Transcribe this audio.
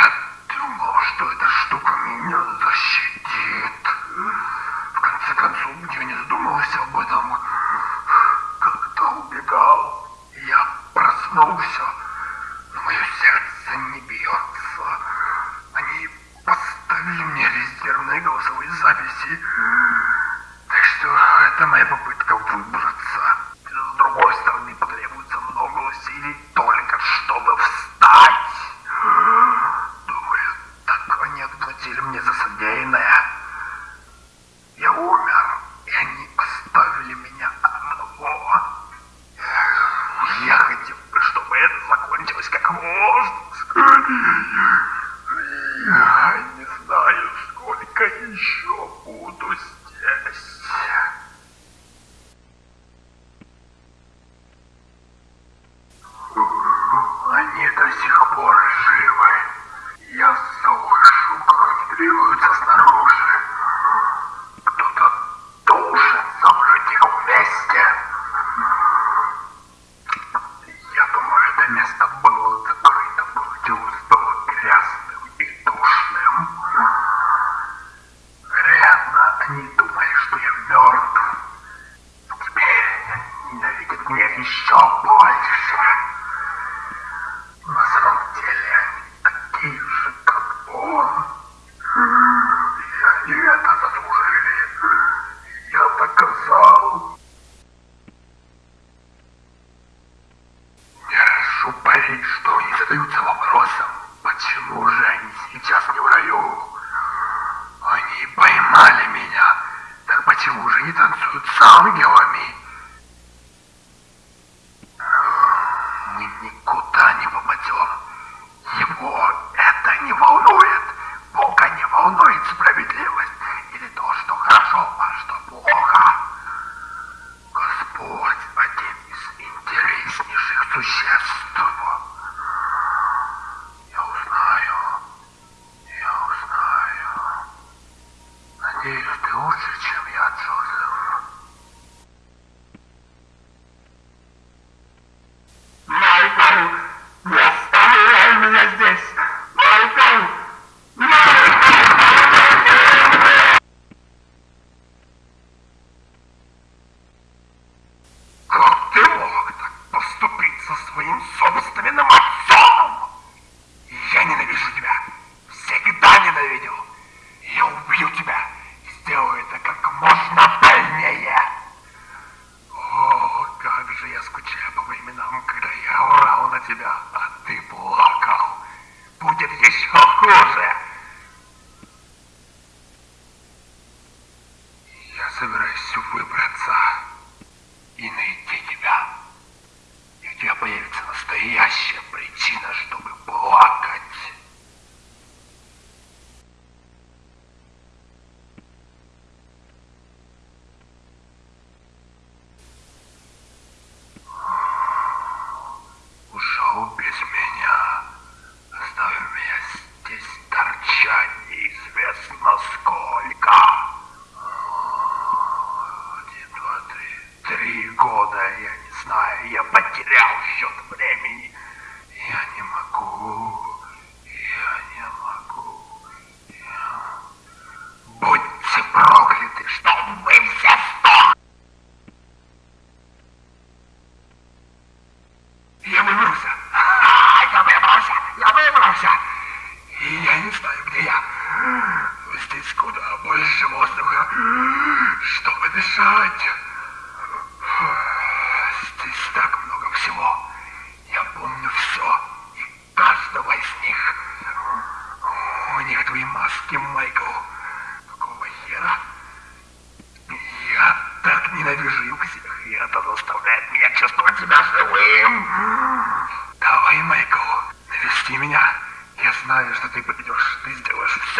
Yep. это закончилось как воздух. Я не знаю, сколько еще буду еще больше. На самом деле, такие же, как он, и они это заслужили. Я доказал. Я прошу поверить, что они задаются вопросом, почему же они сейчас не в раю. Они поймали меня, так почему же не танцуют с ангелом? every day. Aha! выбрался. А, я выбрался, я выбрался. И я не знаю, где я. Здесь куда больше воздуха, чтобы дышать. Здесь так много всего. Я помню все и каждого из них. У них твои маски, Майкл. Какого хера? Я так ненавижу их всех, и это заставляет меня чувствовать себя живым. Ой, Майкл, навести меня. Я знаю, что ты придешь, ты сделаешь все.